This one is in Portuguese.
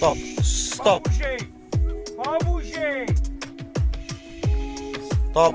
Stop. Stop. Babugei. Stop.